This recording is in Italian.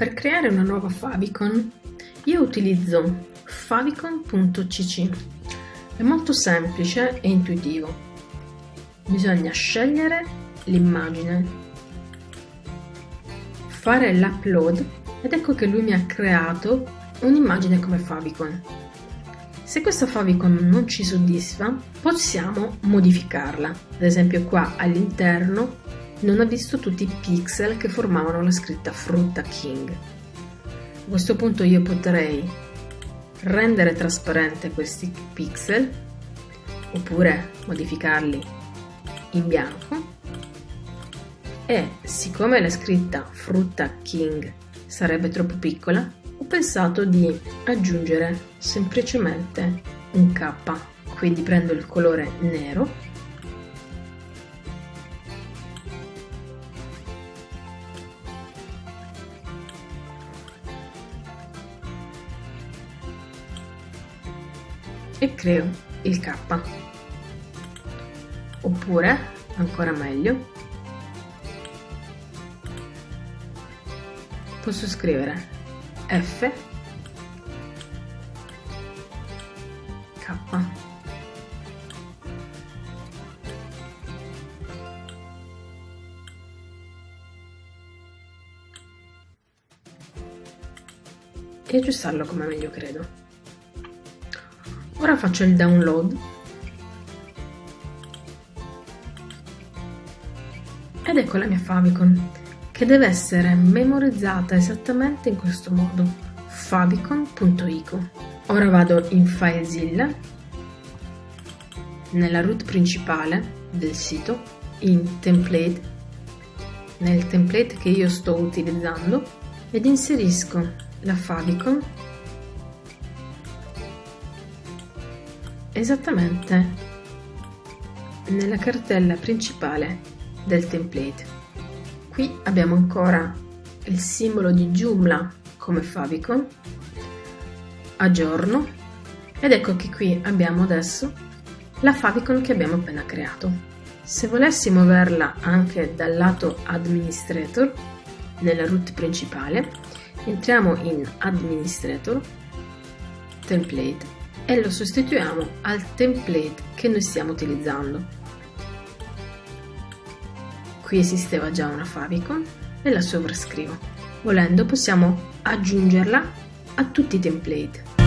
Per creare una nuova favicon io utilizzo favicon.cc. È molto semplice e intuitivo. Bisogna scegliere l'immagine, fare l'upload ed ecco che lui mi ha creato un'immagine come favicon. Se questa favicon non ci soddisfa, possiamo modificarla. Ad esempio qua all'interno non ha visto tutti i pixel che formavano la scritta Frutta King. A questo punto io potrei rendere trasparente questi pixel oppure modificarli in bianco e siccome la scritta Frutta King sarebbe troppo piccola ho pensato di aggiungere semplicemente un K quindi prendo il colore nero e creo il K. Oppure, ancora meglio, posso scrivere F K. e aggiustarlo come meglio credo. Ora faccio il download. Ed ecco la mia favicon che deve essere memorizzata esattamente in questo modo. Favicon.ico ora vado in FileZilla nella root principale del sito in template nel template che io sto utilizzando ed inserisco la favicon esattamente nella cartella principale del template. Qui abbiamo ancora il simbolo di Joomla come favicon, aggiorno ed ecco che qui abbiamo adesso la favicon che abbiamo appena creato. Se volessi muoverla anche dal lato administrator nella root principale, entriamo in administrator, template e lo sostituiamo al template che noi stiamo utilizzando. Qui esisteva già una favicon e la sovrascrivo. Volendo possiamo aggiungerla a tutti i template.